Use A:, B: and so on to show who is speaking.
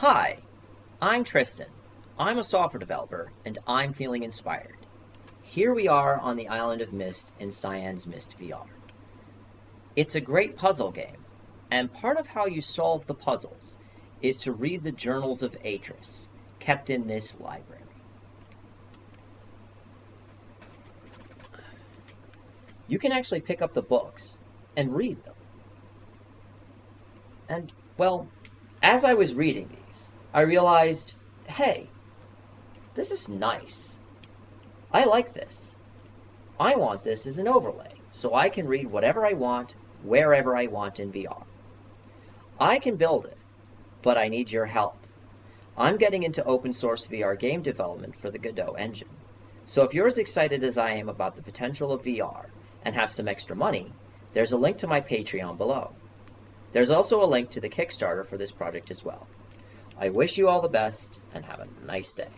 A: Hi, I'm Tristan. I'm a software developer, and I'm feeling inspired. Here we are on the island of Myst in Cyan's Myst VR. It's a great puzzle game, and part of how you solve the puzzles is to read the journals of Atrus, kept in this library. You can actually pick up the books and read them. And, well, as I was reading these, I realized, hey, this is nice. I like this. I want this as an overlay, so I can read whatever I want, wherever I want in VR. I can build it, but I need your help. I'm getting into open source VR game development for the Godot engine. So if you're as excited as I am about the potential of VR and have some extra money, there's a link to my Patreon below. There's also a link to the Kickstarter for this project as well. I wish you all the best and have a nice day.